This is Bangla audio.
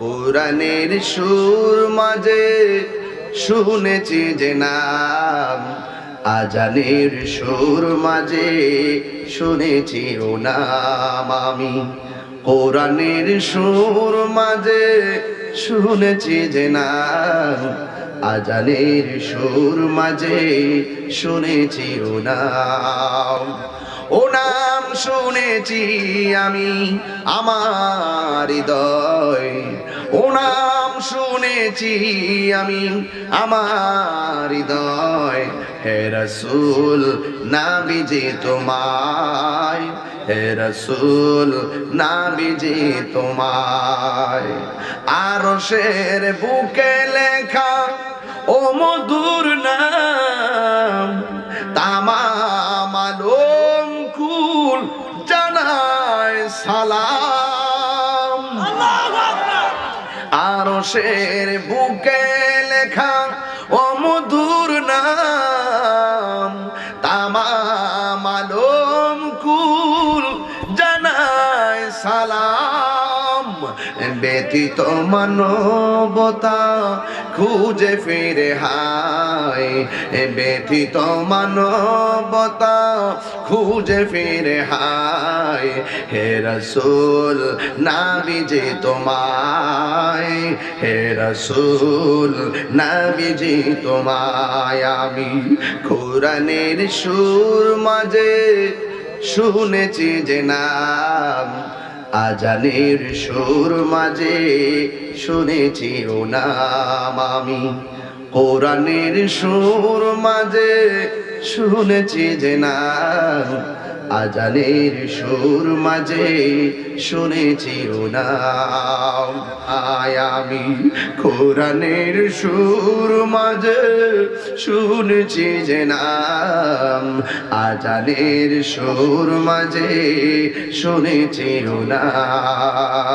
কোরআনের সুর মাঝে শুনেছি যে নাম, আজানের সুর মাঝে শুনেছি ও নাম আমি। কোরআনের সুর মাঝে শুনেছি যে নাম, আজানের সুর মাঝে শুনেছি ও নাম। ও নাম শুনেছি আমি, আমার হৃদয় ও নাম শুনেছি আমি আমার হৃদয়। হে রসুল নাবিজি তোমায়। হে রসুল নাবিজি তোমায়। আরও শের বুকে লেখা, ও মধুর নাম, তামাম আলম কুল জানায় সালাম। আরও শের বুকে লেখা ও মধুর নাম তামাম আলম কুল জানায় সালাম। ব্যতীত মানবতা খুঁজে ফিরে হায়। ব্যতীত মানবতা খুঁজে ফিরে হায়। হে রসুল নাবিজে তোমায়। হে রসুল নাবিজে তোমায়। আমি কোরআনের সুর মাঝে শুনেছি যে নাম আজানের সুর মাঝে শুনেছি ও নাম আমি। কোরআনের সুর মাঝে শুনেছি যে নাম আজানের সুর মাঝে শুনেছি নাম আয় আমি কোরআনের সুর মাঝে শুনেছি যে নাম। আজানের সুর মাঝে শুনেছি নাম